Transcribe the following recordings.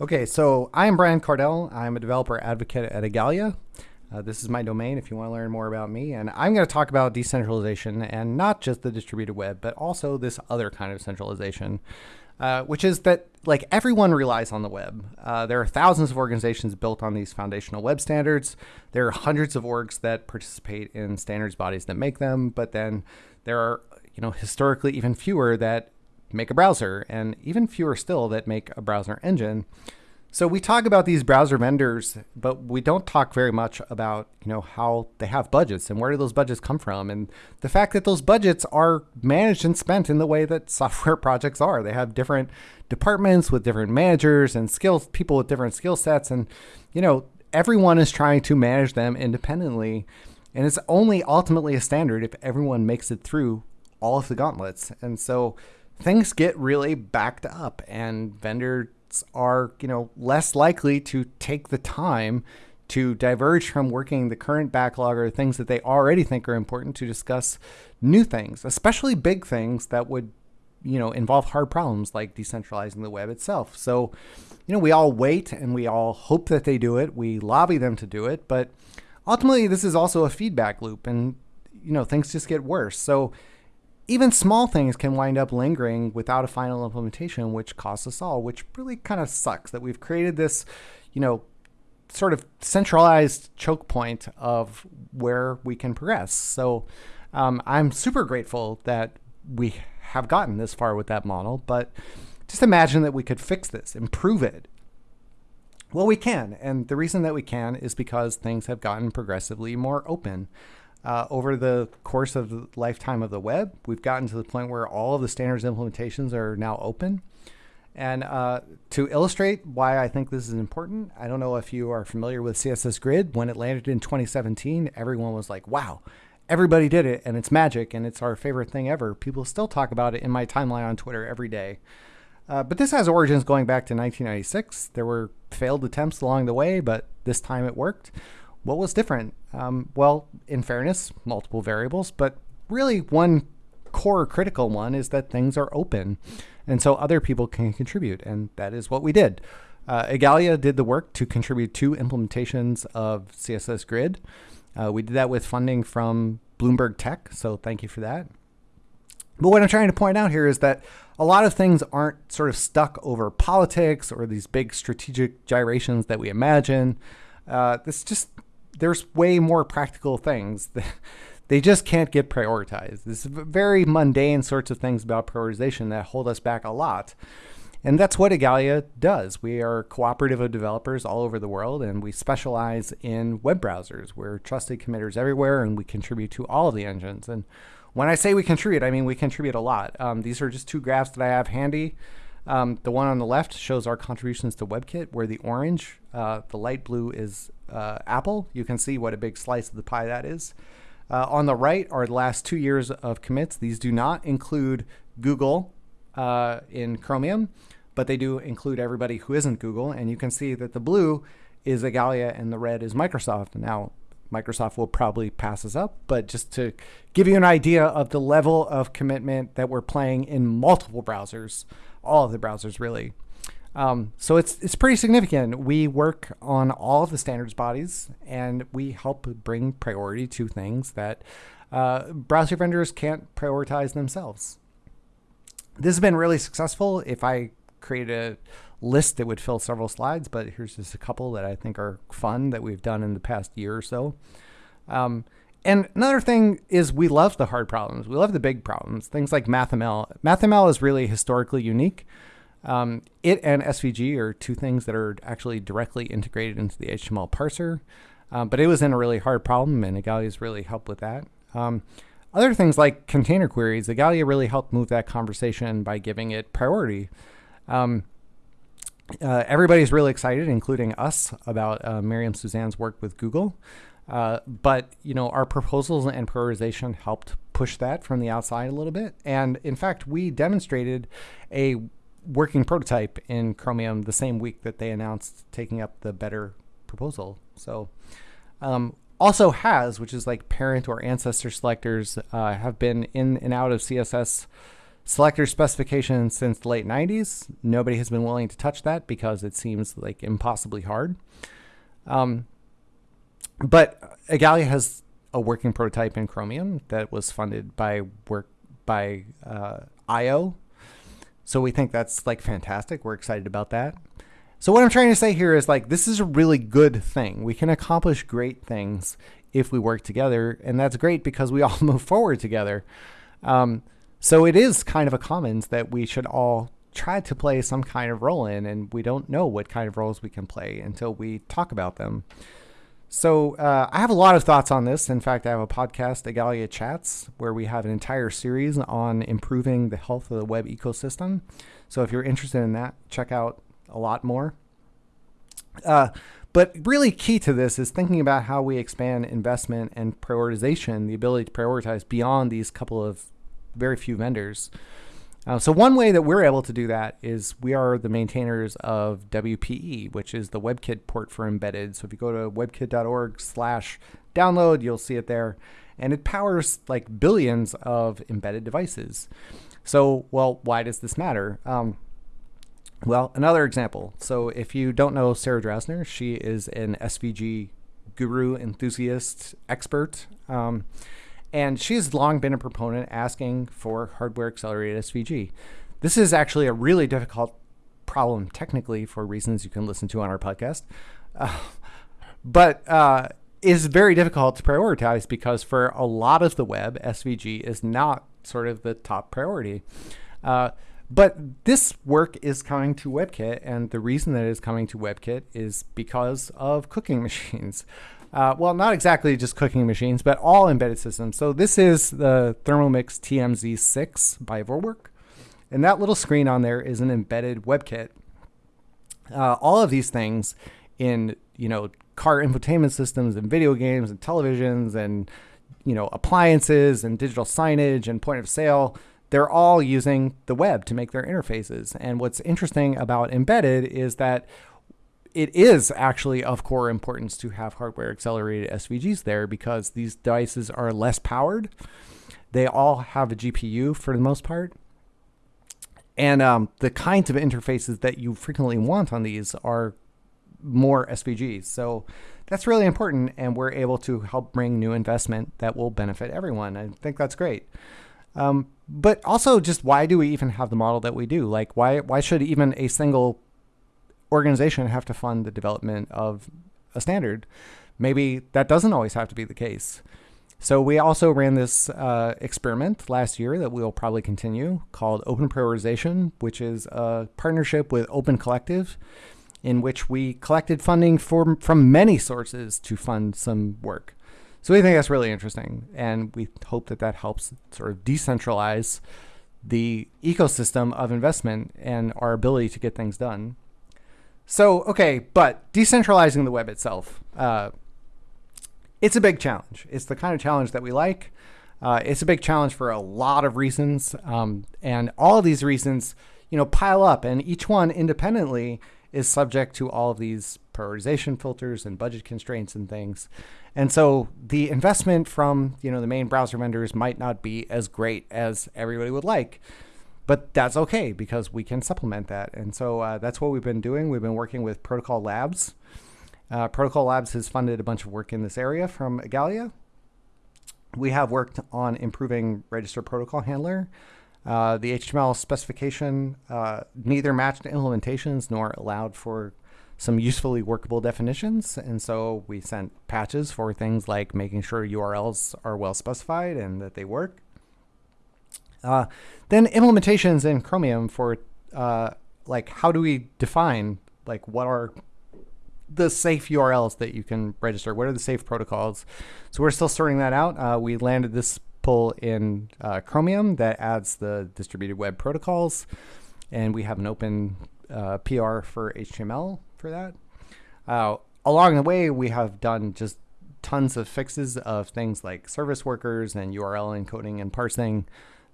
Okay, so I'm Brian Kardell. I'm a developer advocate at Igalia. Uh, this is my domain if you want to learn more about me. And I'm going to talk about decentralization and not just the distributed web, but also this other kind of centralization, uh, which is that like everyone relies on the web. Uh, there are thousands of organizations built on these foundational web standards. There are hundreds of orgs that participate in standards bodies that make them, but then there are you know historically even fewer that make a browser, and even fewer still that make a browser engine. So we talk about these browser vendors, but we don't talk very much about you know how they have budgets and where do those budgets come from, and the fact that those budgets are managed and spent in the way that software projects are. They have different departments with different managers and skills, people with different skill sets, and you know everyone is trying to manage them independently, and it's only ultimately a standard if everyone makes it through all of the gauntlets, and so things get really backed up and vendors are, you know, less likely to take the time to diverge from working the current backlog or things that they already think are important to discuss new things, especially big things that would, you know, involve hard problems like decentralizing the web itself. So, you know, we all wait and we all hope that they do it. We lobby them to do it, but ultimately this is also a feedback loop and you know, things just get worse. So, even small things can wind up lingering without a final implementation, which costs us all, which really kind of sucks that we've created this, you know, sort of centralized choke point of where we can progress. So um, I'm super grateful that we have gotten this far with that model, but just imagine that we could fix this, improve it. Well, we can. And the reason that we can is because things have gotten progressively more open. Uh, over the course of the lifetime of the web, we've gotten to the point where all of the standards implementations are now open. And uh, to illustrate why I think this is important, I don't know if you are familiar with CSS Grid. When it landed in 2017, everyone was like, wow, everybody did it and it's magic and it's our favorite thing ever. People still talk about it in my timeline on Twitter every day. Uh, but this has origins going back to 1996. There were failed attempts along the way, but this time it worked. What was different? Um, well, in fairness, multiple variables, but really one core critical one is that things are open. And so other people can contribute. And that is what we did. Uh, Igalia did the work to contribute two implementations of CSS Grid. Uh, we did that with funding from Bloomberg Tech. So thank you for that. But what I'm trying to point out here is that a lot of things aren't sort of stuck over politics or these big strategic gyrations that we imagine. Uh, this just there's way more practical things. that they just can't get prioritized. This is very mundane sorts of things about prioritization that hold us back a lot. And that's what Igalia does. We are cooperative of developers all over the world, and we specialize in web browsers. We're trusted committers everywhere, and we contribute to all of the engines. And when I say we contribute, I mean we contribute a lot. Um, these are just two graphs that I have handy. Um, the one on the left shows our contributions to WebKit, where the orange, uh, the light blue is uh, Apple. You can see what a big slice of the pie that is. Uh, on the right are the last two years of commits. These do not include Google uh, in Chromium, but they do include everybody who isn't Google. And you can see that the blue is Igalia and the red is Microsoft. Now, Microsoft will probably pass us up, but just to give you an idea of the level of commitment that we're playing in multiple browsers, all of the browsers really. Um, so it's it's pretty significant. We work on all of the standards bodies, and we help bring priority to things that uh, browser vendors can't prioritize themselves. This has been really successful. If I create a list that would fill several slides, but here's just a couple that I think are fun that we've done in the past year or so. Um, and another thing is we love the hard problems. We love the big problems. Things like MathML. MathML is really historically unique. Um, it and SVG are two things that are actually directly integrated into the HTML parser. Um, but it was in a really hard problem, and Igalia's really helped with that. Um, other things like container queries, Igalia really helped move that conversation by giving it priority. Um, uh, everybody's really excited, including us, about uh, Miriam Suzanne's work with Google. Uh, but you know, our proposals and prioritization helped push that from the outside a little bit. And in fact, we demonstrated a working prototype in Chromium the same week that they announced taking up the better proposal. So um, also has, which is like parent or ancestor selectors, uh, have been in and out of CSS selector specification since the late 90s. Nobody has been willing to touch that because it seems like impossibly hard. Um, but Igalia has a working prototype in Chromium that was funded by work by uh, eyeo. So we think that's like fantastic. We're excited about that. So what I'm trying to say here is like this is a really good thing. We can accomplish great things if we work together, and that's great because we all move forward together. Um, so it is kind of a commons that we should all try to play some kind of role in, and we don't know what kind of roles we can play until we talk about them. So uh, I have a lot of thoughts on this. In fact, I have a podcast, Igalia Chats, where we have an entire series on improving the health of the web ecosystem. So if you're interested in that, check out a lot more. Uh, but really key to this is thinking about how we expand investment and prioritization, the ability to prioritize beyond these couple of very few vendors. Uh, so one way that we're able to do that is we are the maintainers of WPE, which is the WebKit port for embedded. So if you go to webkit.org slash download, you'll see it there. And it powers like billions of embedded devices. So, well, why does this matter? Um, well, another example. So if you don't know Sarah Drasner, she is an SVG guru, enthusiast, expert. Um, and she's long been a proponent asking for hardware accelerated SVG. This is actually a really difficult problem technically for reasons you can listen to on our podcast. Uh, but uh, is very difficult to prioritize because for a lot of the web, SVG is not sort of the top priority. Uh, but this work is coming to WebKit, and the reason that it is coming to WebKit is because of cooking machines. Uh, well, not exactly just cooking machines, but all embedded systems. So this is the Thermomix TMZ6 by Vorwerk. And that little screen on there is an embedded WebKit. Uh, all of these things in, you know, car infotainment systems and video games and televisions and, you know, appliances and digital signage and point of sale, they're all using the web to make their interfaces. And what's interesting about embedded is that it is actually of core importance to have hardware accelerated SVGs there because these devices are less powered. They all have a GPU for the most part. And um, the kinds of interfaces that you frequently want on these are more SVGs. So that's really important, and we're able to help bring new investment that will benefit everyone. I think that's great. Um, but also, just why do we even have the model that we do? Like, why why should even a single organization have to fund the development of a standard. Maybe that doesn't always have to be the case. So we also ran this uh, experiment last year that we will probably continue called Open Prioritization, which is a partnership with Open Collective in which we collected funding for, from many sources to fund some work. So we think that's really interesting, and we hope that that helps sort of decentralize the ecosystem of investment and our ability to get things done. So, okay, but decentralizing the web itself, uh, it's a big challenge. It's the kind of challenge that we like. Uh, it's a big challenge for a lot of reasons. Um, and all of these reasons, you know, pile up, and each one independently is subject to all of these prioritization filters and budget constraints and things. And so the investment from, you know, the main browser vendors might not be as great as everybody would like but that's okay because we can supplement that. And so uh, that's what we've been doing. We've been working with Protocol Labs. Uh, Protocol Labs has funded a bunch of work in this area from Igalia. We have worked on improving register protocol handler. Uh, the HTML specification uh, neither matched implementations nor allowed for some usefully workable definitions. And so we sent patches for things like making sure URLs are well specified and that they work. Uh, then implementations in Chromium for uh, like how do we define like what are the safe URLs that you can register? What are the safe protocols? So we're still sorting that out. Uh, we landed this pull in uh, Chromium that adds the distributed web protocols, and we have an open uh, PR for HTML for that. Uh, along the way, we have done just tons of fixes of things like service workers and URL encoding and parsing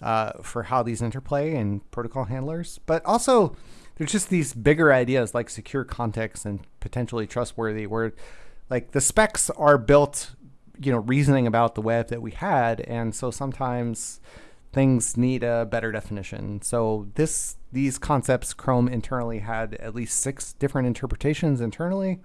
uh, for how these interplay and protocol handlers. But also, there's just these bigger ideas like secure context and potentially trustworthy, where like the specs are built, you know, reasoning about the web that we had, and so sometimes things need a better definition. So this these concepts Chrome internally had at least six different interpretations internally.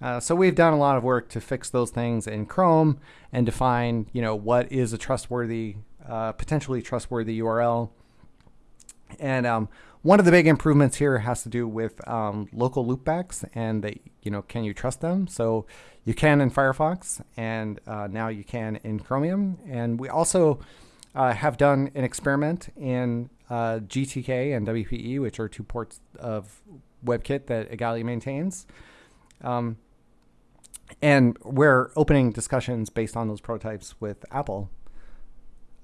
Uh, so we've done a lot of work to fix those things in Chrome and define, you know, what is a trustworthy, uh, potentially trustworthy URL. And um, one of the big improvements here has to do with um, local loopbacks and that, you know, can you trust them? So you can in Firefox and uh, now you can in Chromium. And we also uh, have done an experiment in uh, GTK and WPE, which are two ports of WebKit that Igalia maintains. Um, and we're opening discussions based on those prototypes with Apple.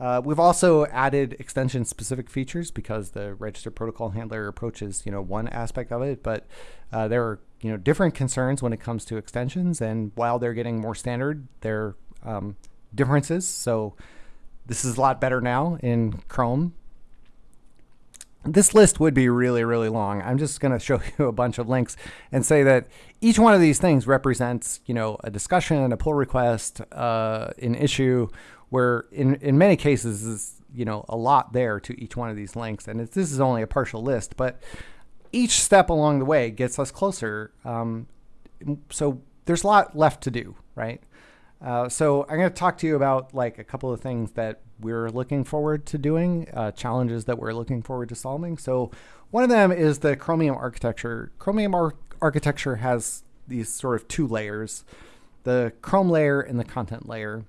Uh, we've also added extension-specific features because the register protocol handler approaches, you know, one aspect of it, but uh, there are, you know, different concerns when it comes to extensions. And while they're getting more standard, there are um, differences. So this is a lot better now in Chrome this list would be really, really long. I'm just going to show you a bunch of links and say that each one of these things represents, you know, a discussion, a pull request, uh, an issue, where in, in many cases is, you know, a lot there to each one of these links. And this is only a partial list, but each step along the way gets us closer. Um, so there's a lot left to do, right? Uh, so I'm going to talk to you about like a couple of things that we're looking forward to doing, uh, challenges that we're looking forward to solving. So one of them is the Chromium architecture. Chromium ar architecture has these sort of two layers, the Chrome layer and the content layer.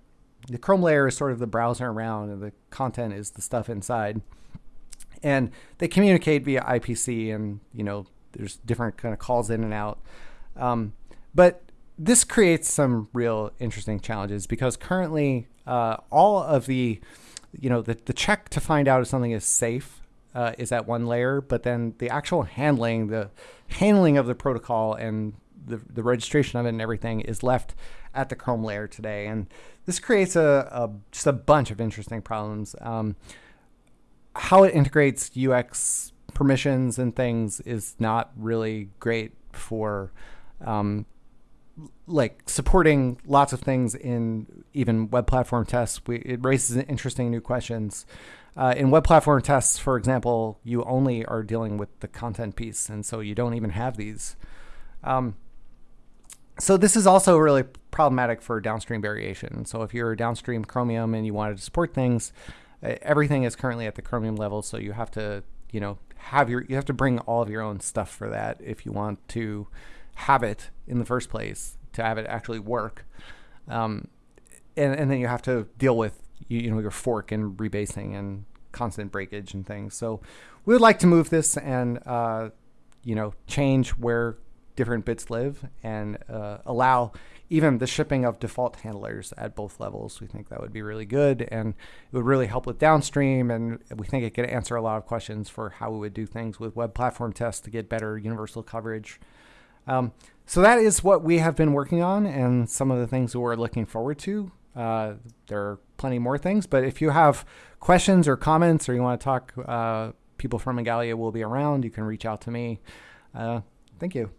The Chrome layer is sort of the browser around and the content is the stuff inside. And they communicate via IPC and, you know, there's different kind of calls in and out. Um, but this creates some real interesting challenges because currently uh, all of the, you know, the, the check to find out if something is safe uh, is at one layer, but then the actual handling, the handling of the protocol and the, the registration of it and everything is left at the Chrome layer today. And this creates a, a just a bunch of interesting problems. Um, how it integrates UX permissions and things is not really great for um, like supporting lots of things in even web platform tests, we, it raises interesting new questions. Uh, in web platform tests, for example, you only are dealing with the content piece, and so you don't even have these. Um, so this is also really problematic for downstream variation. So if you're downstream Chromium and you wanted to support things, uh, everything is currently at the Chromium level, so you have to, you know, have your you have to bring all of your own stuff for that if you want to have it in the first place to have it actually work. Um, and, and then you have to deal with you, you know your fork and rebasing and constant breakage and things. So we would like to move this and uh, you know change where different bits live and uh, allow even the shipping of default handlers at both levels. We think that would be really good and it would really help with downstream and we think it could answer a lot of questions for how we would do things with web platform tests to get better universal coverage. Um, so that is what we have been working on and some of the things we're looking forward to. Uh, there are plenty more things, but if you have questions or comments or you want to talk, uh, people from Igalia will be around. You can reach out to me. Uh, thank you.